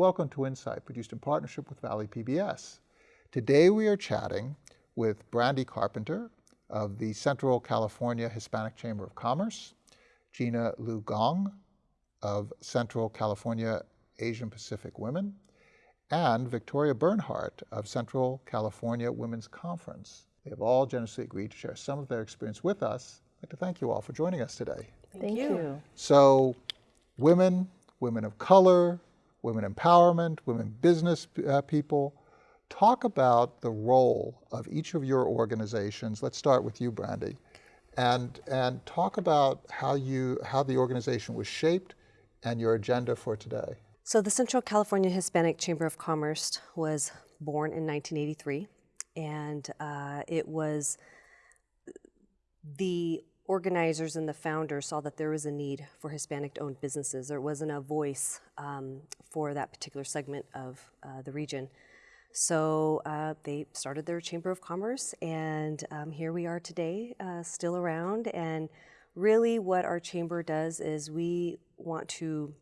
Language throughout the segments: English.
Welcome to Insight, produced in partnership with Valley PBS. Today we are chatting with Brandy Carpenter of the Central California Hispanic Chamber of Commerce, Gina Lu Gong of Central California Asian Pacific Women, and Victoria Bernhardt of Central California Women's Conference. They have all generously agreed to share some of their experience with us. I'd like to thank you all for joining us today. Thank, thank you. you. So, women, women of color, women empowerment, women business uh, people. Talk about the role of each of your organizations. Let's start with you, Brandy, and and talk about how you how the organization was shaped and your agenda for today. So the Central California Hispanic Chamber of Commerce was born in 1983, and uh, it was the organizers and the founders saw that there was a need for Hispanic-owned businesses. There wasn't a voice um, for that particular segment of uh, the region. So uh, they started their Chamber of Commerce, and um, here we are today, uh, still around. And really, what our chamber does is we want to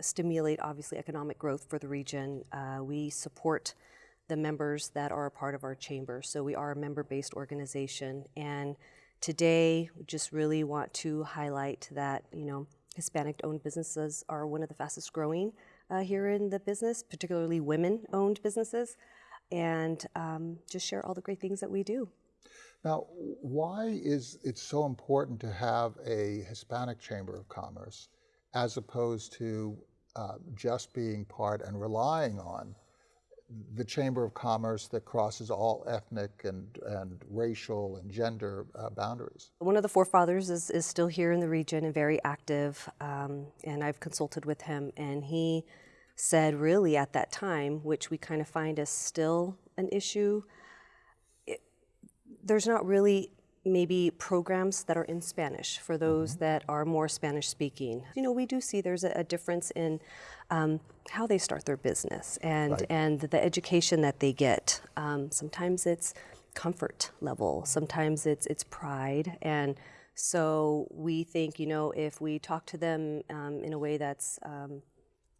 stimulate, obviously, economic growth for the region. Uh, we support the members that are a part of our chamber. So we are a member-based organization, and Today, we just really want to highlight that, you know, Hispanic-owned businesses are one of the fastest growing uh, here in the business, particularly women-owned businesses, and um, just share all the great things that we do. Now, why is it so important to have a Hispanic Chamber of Commerce as opposed to uh, just being part and relying on the Chamber of Commerce that crosses all ethnic and, and racial and gender uh, boundaries. One of the forefathers is, is still here in the region and very active, um, and I've consulted with him, and he said really at that time, which we kind of find is still an issue, it, there's not really maybe programs that are in Spanish for those mm -hmm. that are more Spanish speaking. You know, we do see there's a, a difference in um, how they start their business and, right. and the education that they get. Um, sometimes it's comfort level, sometimes it's, it's pride. And so we think, you know, if we talk to them um, in a way that's um,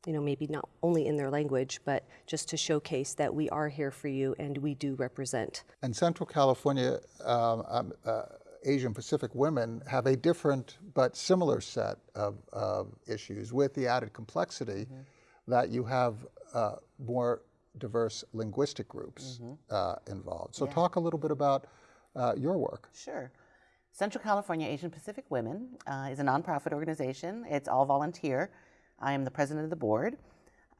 you know, maybe not only in their language, but just to showcase that we are here for you and we do represent. And Central California um, um, uh, Asian Pacific women have a different but similar set of, of issues with the added complexity mm -hmm. that you have uh, more diverse linguistic groups mm -hmm. uh, involved. So yeah. talk a little bit about uh, your work. Sure. Central California Asian Pacific Women uh, is a nonprofit organization. It's all volunteer. I am the president of the board,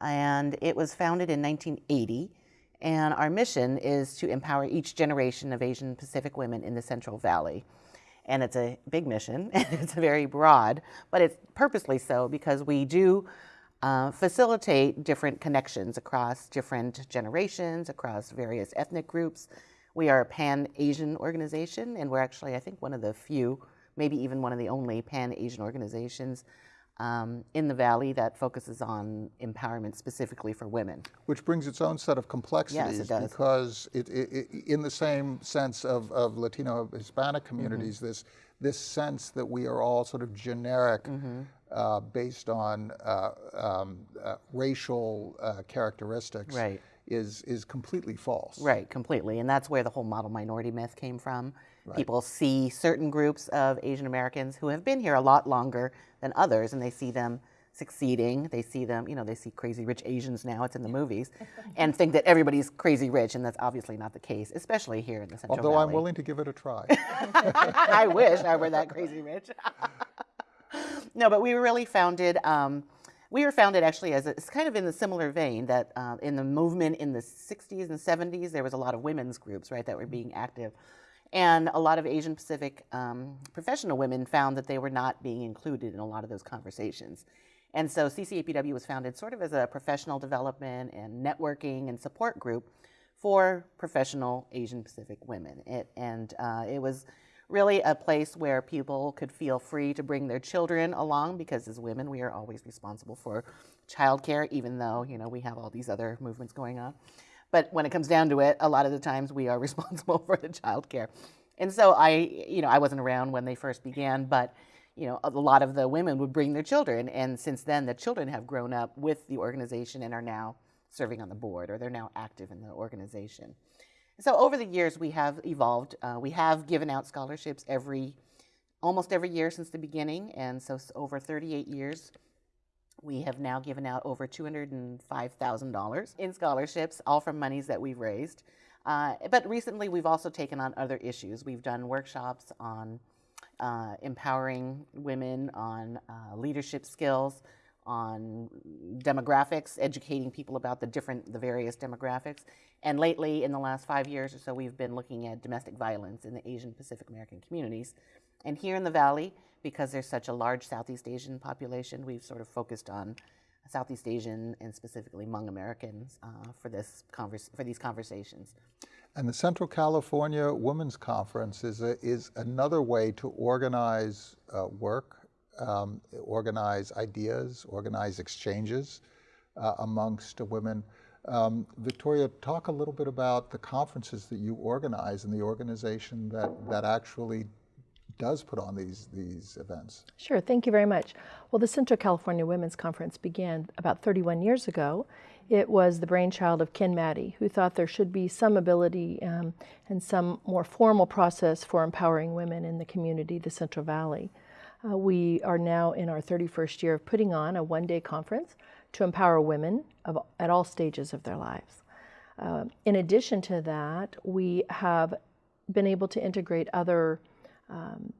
and it was founded in 1980. And our mission is to empower each generation of Asian Pacific women in the Central Valley. And it's a big mission, and it's very broad, but it's purposely so because we do uh, facilitate different connections across different generations, across various ethnic groups. We are a pan-Asian organization, and we're actually, I think, one of the few, maybe even one of the only pan-Asian organizations um, in the Valley that focuses on empowerment specifically for women. Which brings its own set of complexities yes, it does. because it, it, it, in the same sense of, of Latino Hispanic mm-hmm. communities, mm -hmm. this, this sense that we are all sort of generic mm -hmm. uh, based on uh, um, uh, racial uh, characteristics right. is, is completely false. Right, completely. And that's where the whole model minority myth came from. Right. People see certain groups of Asian Americans who have been here a lot longer than others, and they see them succeeding. They see them, you know, they see crazy rich Asians now, it's in the movies, and think that everybody's crazy rich, and that's obviously not the case, especially here in the Central Although Valley. I'm willing to give it a try. I wish I were that crazy rich. no, but we were really founded, um, we were founded actually as a, it's kind of in the similar vein that uh, in the movement in the 60s and 70s, there was a lot of women's groups, right, that were being active. And a lot of Asian Pacific um, professional women found that they were not being included in a lot of those conversations. And so CCAPW was founded sort of as a professional development and networking and support group for professional Asian Pacific women. It, and uh, it was really a place where people could feel free to bring their children along because as women we are always responsible for childcare even though you know we have all these other movements going on. But when it comes down to it, a lot of the times we are responsible for the child care. And so I, you know, I wasn't around when they first began, but you know, a lot of the women would bring their children. And since then, the children have grown up with the organization and are now serving on the board, or they're now active in the organization. So over the years, we have evolved. Uh, we have given out scholarships every, almost every year since the beginning, and so over 38 years, we have now given out over $205,000 in scholarships, all from monies that we've raised. Uh, but recently, we've also taken on other issues. We've done workshops on uh, empowering women, on uh, leadership skills, on demographics, educating people about the different, the various demographics. And lately, in the last five years or so, we've been looking at domestic violence in the Asian Pacific American communities. And here in the Valley, because there's such a large Southeast Asian population, we've sort of focused on Southeast Asian and specifically Hmong Americans uh, for this convers- for these conversations. And the Central California Women's Conference is, a, is another way to organize uh, work, um, organize ideas, organize exchanges uh, amongst women. Um, Victoria, talk a little bit about the conferences that you organize and the organization that, that actually does put on these, these events. Sure, thank you very much. Well, the Central California Women's Conference began about 31 years ago. It was the brainchild of Ken Maddy, who thought there should be some ability um, and some more formal process for empowering women in the community, the Central Valley. Uh, we are now in our 31st year of putting on a one day conference to empower women of, at all stages of their lives. Uh, in addition to that, we have been able to integrate other um,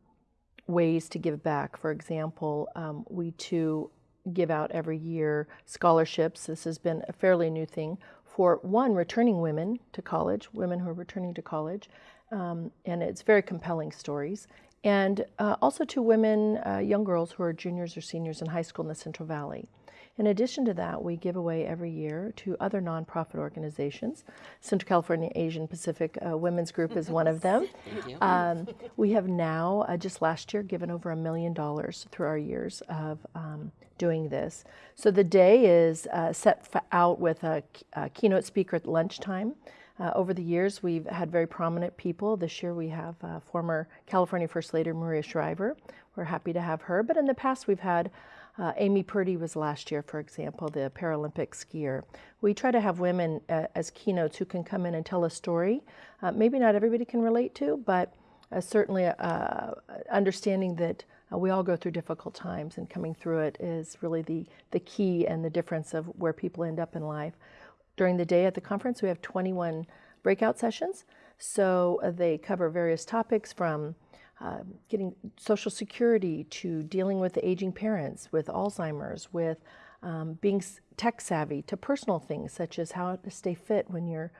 ways to give back. For example, um, we too give out every year scholarships. This has been a fairly new thing for one, returning women to college, women who are returning to college, um, and it's very compelling stories. And uh, also to women, uh, young girls who are juniors or seniors in high school in the Central Valley. In addition to that, we give away every year to other nonprofit organizations. Central California Asian Pacific uh, Women's Group is one of them. Um, we have now, uh, just last year, given over a million dollars through our years of um, doing this. So the day is uh, set f- out with a, a keynote speaker at lunchtime. Uh, over the years, we've had very prominent people. This year, we have uh, former California First Lady Maria Shriver. We're happy to have her. But in the past, we've had uh, Amy Purdy was last year, for example, the Paralympic skier. We try to have women uh, as keynotes who can come in and tell a story. Uh, maybe not everybody can relate to, but uh, certainly uh, understanding that uh, we all go through difficult times and coming through it is really the, the key and the difference of where people end up in life. During the day at the conference, we have 21 breakout sessions. So they cover various topics from uh, getting Social Security to dealing with aging parents, with Alzheimer's, with um, being tech savvy, to personal things such as how to stay fit when you're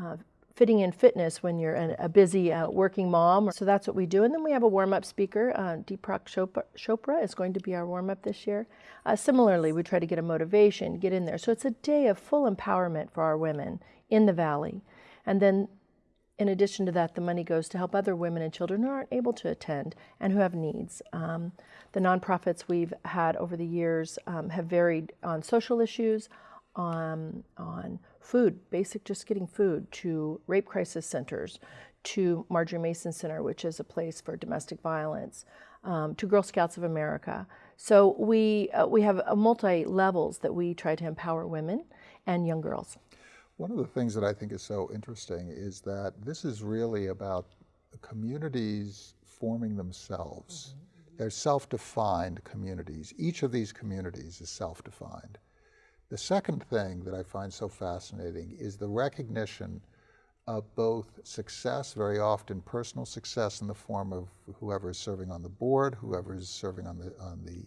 uh, fitting in fitness when you're an, a busy uh, working mom. So that's what we do. And then we have a warm up speaker. Uh, Deepak Chopra, Chopra is going to be our warm up this year. Uh, similarly, we try to get a motivation, get in there. So it's a day of full empowerment for our women in the Valley. And then in addition to that, the money goes to help other women and children who aren't able to attend and who have needs. Um, the nonprofits we've had over the years um, have varied on social issues, on, on food, basic just getting food, to rape crisis centers, to Marjorie Mason Center, which is a place for domestic violence, um, to Girl Scouts of America. So we, uh, we have uh, multi levels that we try to empower women and young girls. One of the things that I think is so interesting is that this is really about communities forming themselves. Mm-hmm. Mm-hmm. They're self defined communities. Each of these communities is self defined. The second thing that I find so fascinating is the recognition of both success, very often personal success in the form of whoever is serving on the board, whoever is serving on the, on the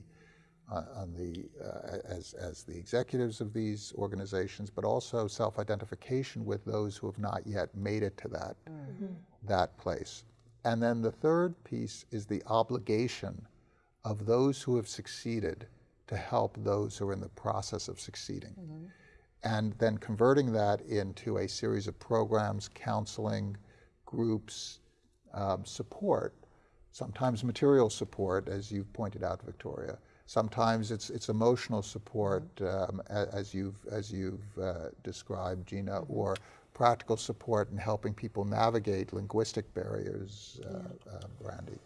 on the, uh, as, as the executives of these organizations, but also self-identification with those who have not yet made it to that, that place. And then the third piece is the obligation of those who have succeeded to help those who are in the process of succeeding. And then converting that into a series of programs, counseling, groups, um, support, sometimes material support, as you've pointed out, Victoria. Sometimes it's, it's emotional support, um, as you've, as you've uh, described, Gina, or practical support in helping people navigate linguistic barriers, uh, uh, Brandy.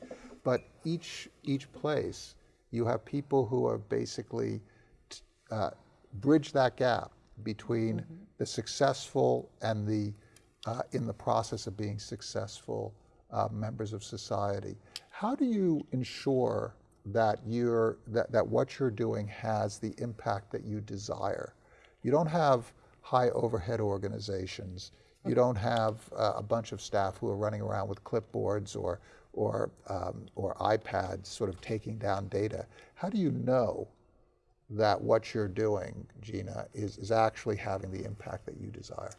But each, each place, you have people who are basically t- uh, bridge that gap between the successful and the uh, in the process of being successful uh, members of society. How do you ensure that you're that, that what you're doing has the impact that you desire? You don't have high overhead organizations. You don't have uh, a bunch of staff who are running around with clipboards or or um, or iPads, sort of taking down data. How do you know that what you're doing, Gina, is, is actually having the impact that you desire?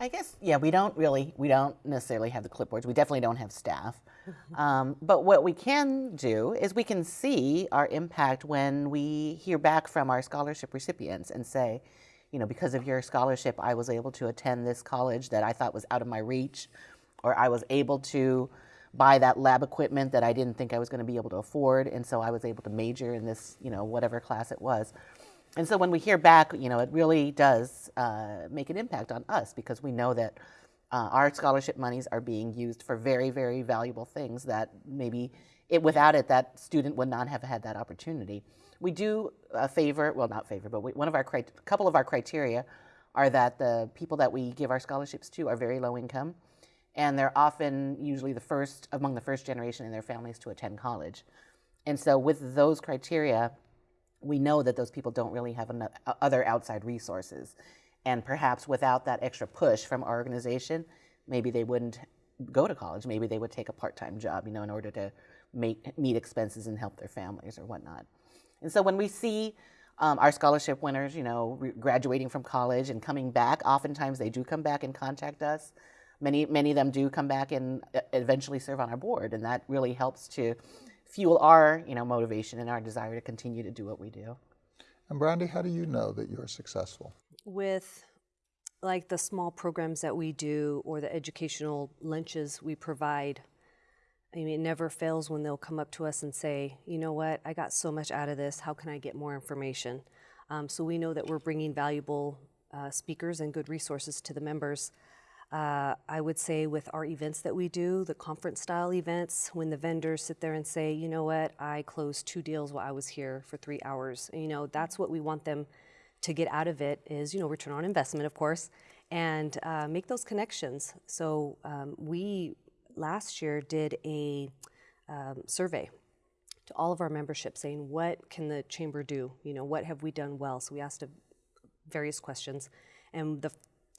I guess, yeah, we don't really, we don't necessarily have the clipboards. We definitely don't have staff. um, but what we can do is we can see our impact when we hear back from our scholarship recipients and say, you know, because of your scholarship, I was able to attend this college that I thought was out of my reach, or I was able to buy that lab equipment that I didn't think I was going to be able to afford, and so I was able to major in this, you know, whatever class it was. And so when we hear back, you know, it really does uh, make an impact on us because we know that uh, our scholarship monies are being used for very, very valuable things that maybe it, without it, that student would not have had that opportunity. We do uh, favor, well, not favor, but we, one of our, a couple of our criteria are that the people that we give our scholarships to are very low income, and they're often usually the first, among the first generation in their families to attend college. And so with those criteria, we know that those people don't really have other outside resources. And perhaps without that extra push from our organization, maybe they wouldn't go to college. Maybe they would take a part-time job, you know, in order to make, meet expenses and help their families or whatnot. And so when we see um, our scholarship winners, you know, graduating from college and coming back, oftentimes they do come back and contact us. Many, many of them do come back and eventually serve on our board, and that really helps to fuel our you know motivation and our desire to continue to do what we do. And Brandy, how do you know that you're successful? With like the small programs that we do or the educational lunches we provide, I mean, it never fails when they'll come up to us and say, you know what, I got so much out of this. How can I get more information? Um, so we know that we're bringing valuable uh, speakers and good resources to the members. Uh, I would say with our events that we do, the conference style events, when the vendors sit there and say, you know what, I closed two deals while I was here for three hours. You know, that's what we want them to get out of it is, you know, return on investment, of course, and uh, make those connections. So um, we last year did a um, survey to all of our membership saying, what can the chamber do? You know, what have we done well? So we asked various questions. And the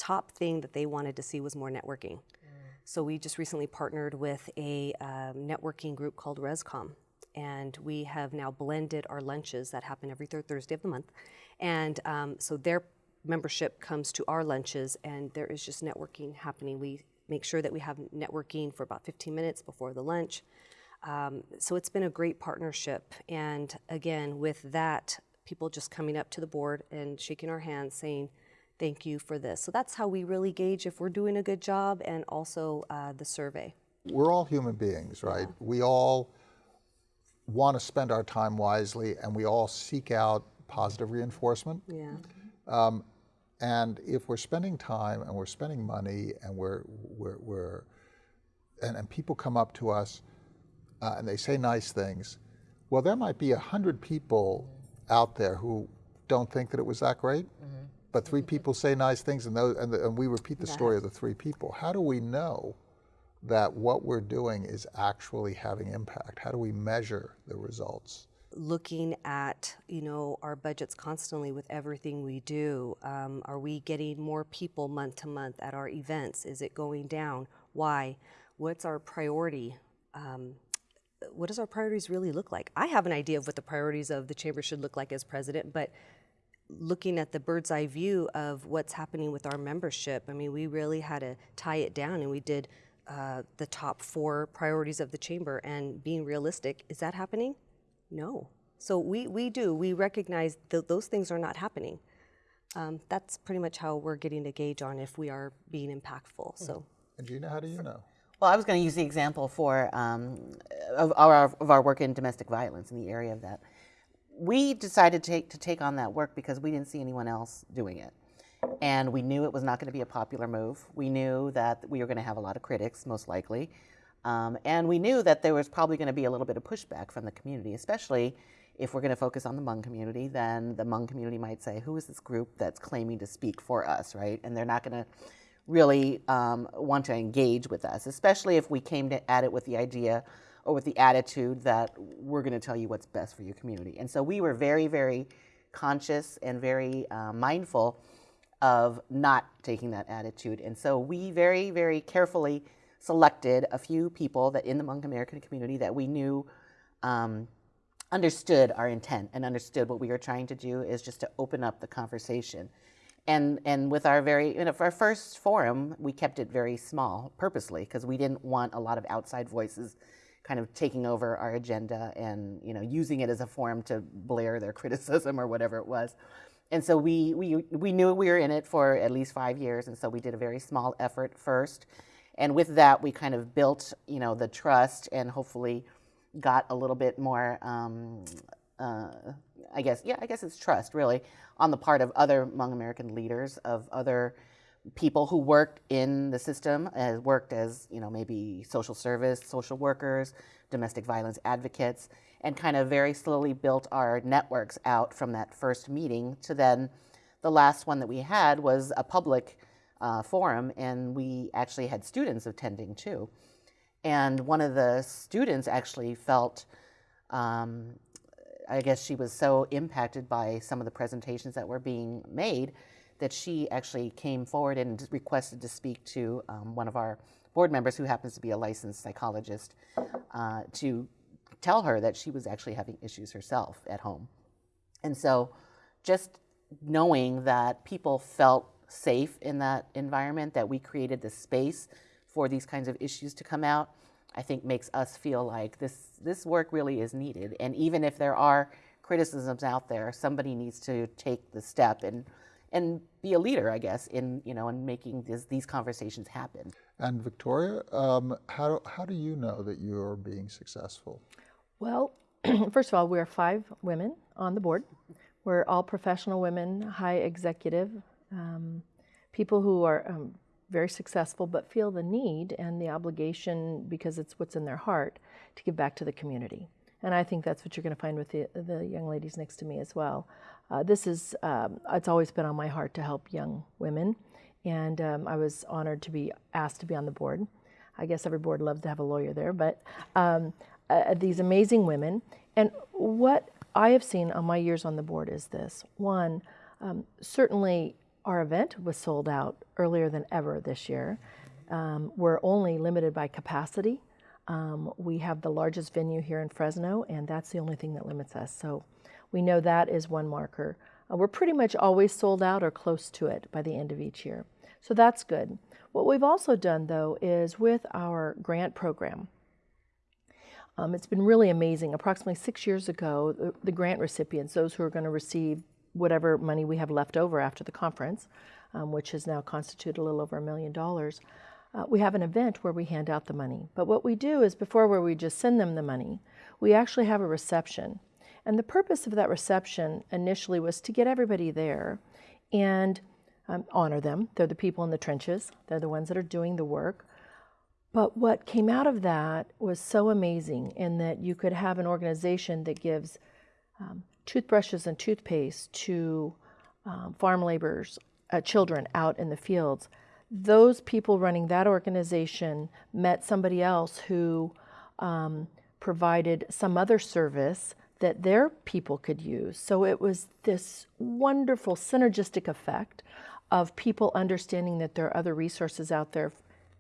top thing that they wanted to see was more networking. Mm. So we just recently partnered with a um, networking group called ResCom. And we have now blended our lunches that happen every third Thursday of the month. And um, so their membership comes to our lunches, and there is just networking happening. We make sure that we have networking for about 15 minutes before the lunch. Um, so it's been a great partnership. And again, with that, people just coming up to the board and shaking our hands saying, thank you for this. So that's how we really gauge if we're doing a good job and also uh, the survey. We're all human beings, right? Yeah. We all want to spend our time wisely and we all seek out positive reinforcement. Yeah. Um, and if we're spending time and we're spending money and we're, we're, we're and, and people come up to us uh, and they say nice things, well, there might be a hundred people out there who don't think that it was that great. But three people say nice things and, those, and, the, and we repeat the story of the three people. How do we know that what we're doing is actually having impact? How do we measure the results? Looking at you know our budgets constantly with everything we do. Um, are we getting more people month to month at our events? Is it going down? Why? What's our priority? Um, what does our priorities really look like? I have an idea of what the priorities of the chamber should look like as president, but looking at the bird's eye view of what's happening with our membership, I mean, we really had to tie it down and we did uh, the top four priorities of the chamber and being realistic, is that happening? No. So we, we do, we recognize that those things are not happening. Um, that's pretty much how we're getting a gauge on if we are being impactful, so. And Gina, how do you know? Well, I was going to use the example for um, of, our, of our work in domestic violence in the area of that we decided to take, to take on that work because we didn't see anyone else doing it. And we knew it was not going to be a popular move. We knew that we were going to have a lot of critics, most likely. Um, and we knew that there was probably going to be a little bit of pushback from the community, especially if we're going to focus on the Hmong community, then the Hmong community might say, who is this group that's claiming to speak for us, right? And they're not going to really um, want to engage with us, especially if we came to, at it with the idea or with the attitude that we're going to tell you what's best for your community. And so we were very, very conscious and very uh, mindful of not taking that attitude. And so we very, very carefully selected a few people that in the Hmong American community that we knew um, understood our intent and understood what we were trying to do is just to open up the conversation. And, and with our very, you know, our first forum, we kept it very small purposely because we didn't want a lot of outside voices kind of taking over our agenda and, you know, using it as a forum to blare their criticism or whatever it was. And so we, we, we knew we were in it for at least five years, and so we did a very small effort first. And with that, we kind of built, you know, the trust and hopefully got a little bit more, um, uh, I guess, yeah, I guess it's trust really on the part of other Hmong American leaders, of other people who worked in the system, uh, worked as, you know, maybe social service, social workers, domestic violence advocates, and kind of very slowly built our networks out from that first meeting to then the last one that we had was a public uh, forum, and we actually had students attending too. And one of the students actually felt, um, I guess she was so impacted by some of the presentations that were being made that she actually came forward and requested to speak to um, one of our board members who happens to be a licensed psychologist uh, to tell her that she was actually having issues herself at home. And so just knowing that people felt safe in that environment, that we created the space for these kinds of issues to come out, I think makes us feel like this, this work really is needed. And even if there are criticisms out there, somebody needs to take the step and, and be a leader, I guess, in, you know, in making this, these conversations happen. And Victoria, um, how, how do you know that you're being successful? Well, first of all, we're five women on the board. We're all professional women, high executive, um, people who are um, very successful but feel the need and the obligation because it's what's in their heart to give back to the community. And I think that's what you're going to find with the, the young ladies next to me as well. Uh, this is, um, it's always been on my heart to help young women. And um, I was honored to be asked to be on the board. I guess every board loves to have a lawyer there, but um, uh, these amazing women. And what I have seen on my years on the board is this one, um, certainly our event was sold out earlier than ever this year. Um, we're only limited by capacity. Um, we have the largest venue here in Fresno, and that's the only thing that limits us. So we know that is one marker. Uh, we're pretty much always sold out or close to it by the end of each year. So that's good. What we've also done, though, is with our grant program, um, it's been really amazing. Approximately six years ago, the, the grant recipients, those who are going to receive whatever money we have left over after the conference, um, which has now constituted a little over a million dollars, uh, we have an event where we hand out the money. But what we do is before where we just send them the money, we actually have a reception. And the purpose of that reception initially was to get everybody there and um, honor them. They're the people in the trenches, they're the ones that are doing the work. But what came out of that was so amazing in that you could have an organization that gives um, toothbrushes and toothpaste to um, farm laborers, uh, children out in the fields. Those people running that organization met somebody else who um, provided some other service that their people could use. So it was this wonderful synergistic effect of people understanding that there are other resources out there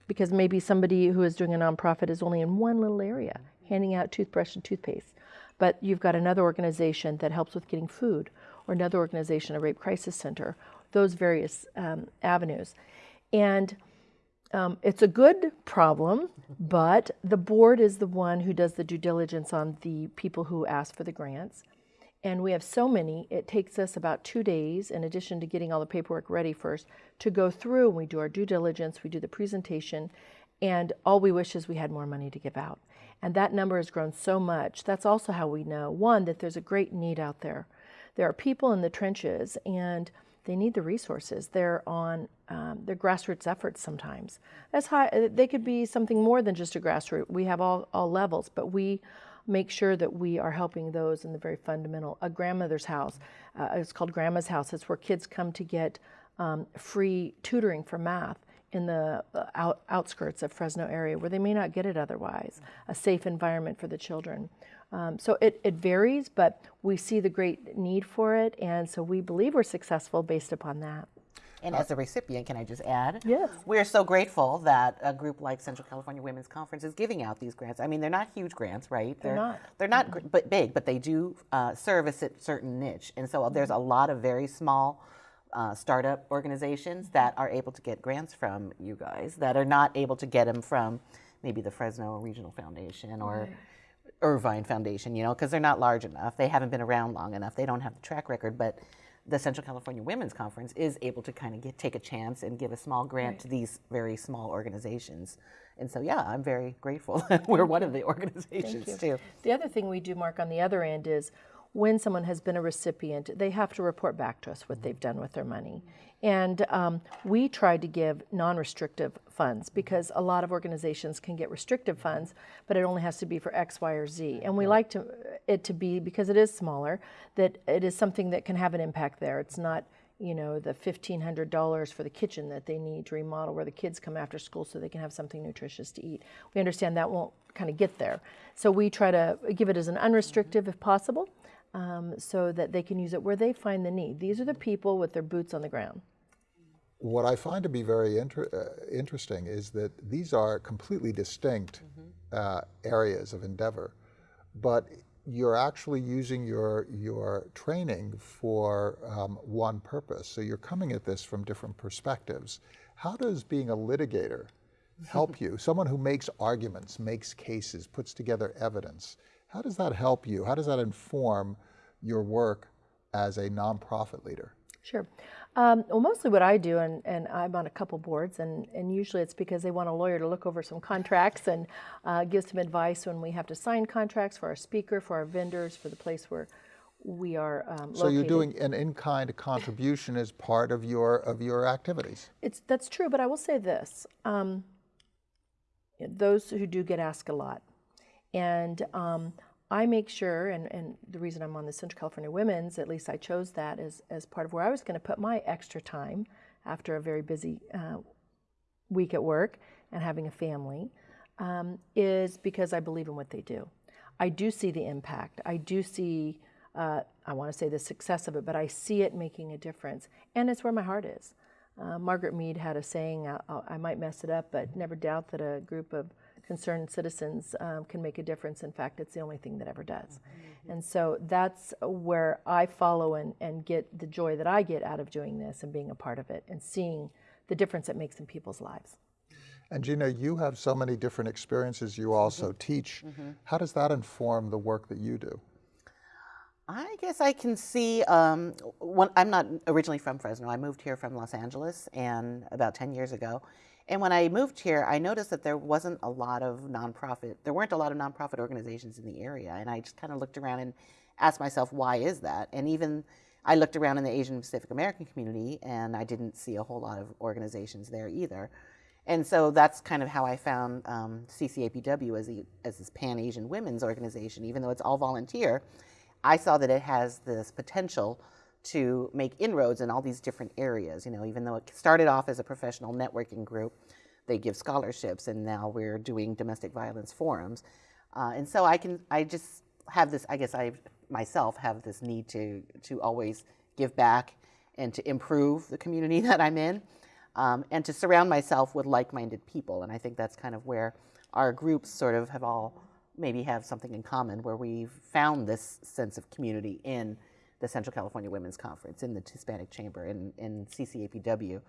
because maybe somebody who is doing a nonprofit is only in one little area handing out toothbrush and toothpaste. But you've got another organization that helps with getting food, or another organization, a rape crisis center, those various um, avenues. And um, it's a good problem, but the board is the one who does the due diligence on the people who ask for the grants and we have so many, it takes us about two days, in addition to getting all the paperwork ready first, to go through and we do our due diligence, we do the presentation, and all we wish is we had more money to give out. And that number has grown so much. That's also how we know, one, that there's a great need out there. There are people in the trenches and they need the resources. They're on um, their grassroots efforts sometimes. As high, they could be something more than just a grassroots. We have all, all levels, but we make sure that we are helping those in the very fundamental. A grandmother's house, uh, it's called Grandma's House. It's where kids come to get um, free tutoring for math in the uh, out, outskirts of Fresno area where they may not get it otherwise. A safe environment for the children. Um, so it, it varies, but we see the great need for it, and so we believe we're successful based upon that. And as a recipient, can I just add? Yes. We're so grateful that a group like Central California Women's Conference is giving out these grants. I mean, they're not huge grants, right? They're not. They're not gr- but big, but they do uh, serve a certain niche. And so there's a lot of very small uh, startup organizations that are able to get grants from you guys that are not able to get them from maybe the Fresno Regional Foundation or Irvine Foundation, you know, because they're not large enough. They haven't been around long enough. They don't have the track record. But the Central California Women's Conference is able to kind of get, take a chance and give a small grant to these very small organizations. And so, yeah, I'm very grateful that we're one of the organizations too. The other thing we do, Mark, on the other end is when someone has been a recipient, they have to report back to us what they've done with their money. And um, we try to give non restrictive funds because a lot of organizations can get restrictive funds, but it only has to be for X, Y, or Z. And we like to, it to be, because it is smaller, that it is something that can have an impact there. It's not you know, the $1,500 for the kitchen that they need to remodel where the kids come after school so they can have something nutritious to eat. We understand that won't kind of get there. So we try to give it as an unrestrictive if possible um, so that they can use it where they find the need. These are the people with their boots on the ground. What I find to be very inter- uh, interesting is that these are completely distinct uh, areas of endeavor, but you're actually using your your training for um, one purpose. So you're coming at this from different perspectives. How does being a litigator help you? Someone who makes arguments, makes cases, puts together evidence. How does that help you? How does that inform your work as a nonprofit leader? Sure. Um, well, mostly what I do, and, and I'm on a couple boards, and, and usually it's because they want a lawyer to look over some contracts and uh, give some advice when we have to sign contracts for our speaker, for our vendors, for the place where we are um, So you're doing an in-kind contribution as part of your of your activities. It's that's true, but I will say this: um, those who do get asked a lot, and um, I make sure, and, and the reason I'm on the Central California Women's, at least I chose that as as part of where I was going to put my extra time after a very busy uh, week at work and having a family, um, is because I believe in what they do. I do see the impact. I do see. Uh, I want to say the success of it, but I see it making a difference, and it's where my heart is. Uh, Margaret Mead had a saying, uh, uh, I might mess it up, but never doubt that a group of concerned citizens um, can make a difference. In fact, it's the only thing that ever does. Mm-hmm. And so that's where I follow and, and get the joy that I get out of doing this and being a part of it and seeing the difference it makes in people's lives. And Gina, you have so many different experiences. You mm-hmm. also teach. Mm-hmm. How does that inform the work that you do? I guess I can see. Um, when, I'm not originally from Fresno. I moved here from Los Angeles, and about 10 years ago. And when I moved here, I noticed that there wasn't a lot of nonprofit. There weren't a lot of nonprofit organizations in the area, and I just kind of looked around and asked myself, why is that? And even I looked around in the Asian Pacific American community, and I didn't see a whole lot of organizations there either. And so that's kind of how I found um, CCAPW as, the, as this Pan Asian women's organization, even though it's all volunteer. I saw that it has this potential to make inroads in all these different areas. You know, even though it started off as a professional networking group, they give scholarships, and now we're doing domestic violence forums. Uh, and so I can, I just have this. I guess I myself have this need to to always give back and to improve the community that I'm in, um, and to surround myself with like-minded people. And I think that's kind of where our groups sort of have all maybe have something in common where we've found this sense of community in the Central California Women's Conference, in the Hispanic Chamber, in, in CCAPW.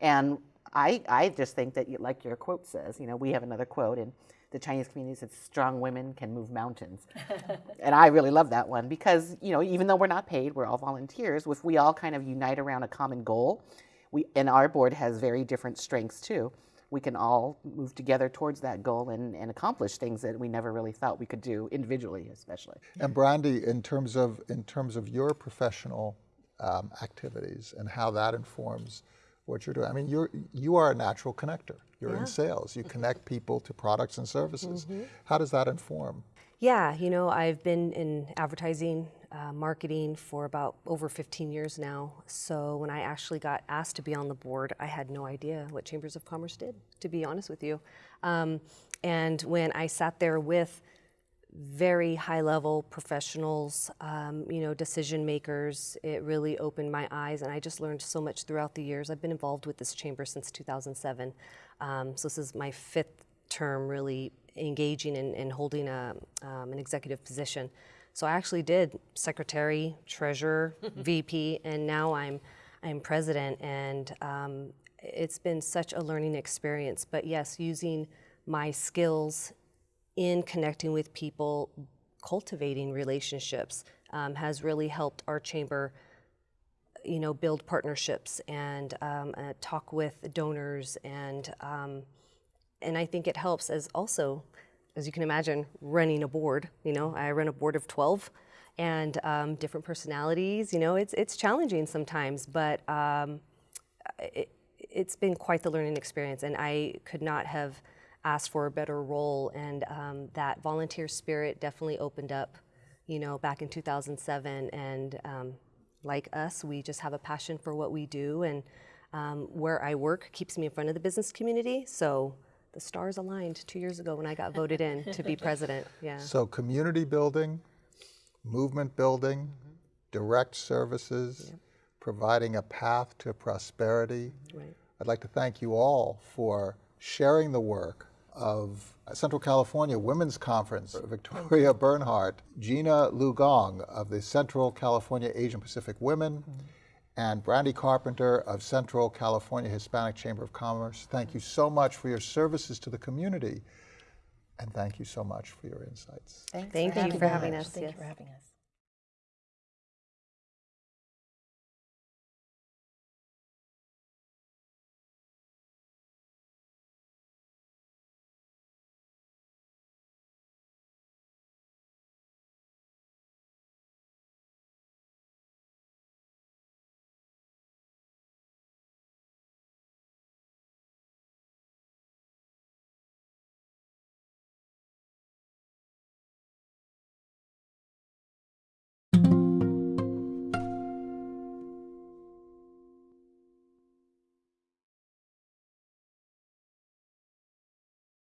And I, I just think that, like your quote says, you know, we have another quote in the Chinese community says, strong women can move mountains. and I really love that one because, you know, even though we're not paid, we're all volunteers. If we all kind of unite around a common goal, we, and our board has very different strengths too we can all move together towards that goal and, and accomplish things that we never really thought we could do individually, especially. And Brandy, in terms of in terms of your professional um, activities and how that informs what you're doing, I mean, you're you are a natural connector. You're in sales. You connect people to products and services. How does that inform? Yeah, you know, I've been in advertising, uh, marketing for about over 15 years now. So when I actually got asked to be on the board, I had no idea what Chambers of Commerce did, to be honest with you. Um, and when I sat there with very high level professionals, um, you know, decision makers. It really opened my eyes, and I just learned so much throughout the years. I've been involved with this chamber since 2007. Um, so this is my fifth term really engaging in, and holding a, um, an executive position. So I actually did secretary, treasurer, VP, and now I'm, I'm president. And um, it's been such a learning experience. But yes, using my skills in connecting with people, cultivating relationships um, has really helped our chamber, you know, build partnerships and um, uh, talk with donors and um, and I think it helps as also, as you can imagine, running a board. You know, I run a board of twelve, and um, different personalities. You know, it's it's challenging sometimes, but um, it, it's been quite the learning experience, and I could not have asked for a better role. And um, that volunteer spirit definitely opened up, you know, back in 2007. And um, like us, we just have a passion for what we do, and um, where I work keeps me in front of the business community. So the stars aligned two years ago when I got voted in to be president. Yeah. So community building, movement building, direct services, providing a path to prosperity. Mm-hmm. Right. I'd like to thank you all for sharing the work of Central California Women's Conference, Victoria Bernhardt, Gina Lugong of the Central California Asian Pacific Women, mm-hmm. And Brandy Carpenter of Central California Hispanic Chamber of Commerce. Thank you so much for your services to the community, and thank you so much for your insights. Thanks Thank for you having for having us. Thank yes. you for having us.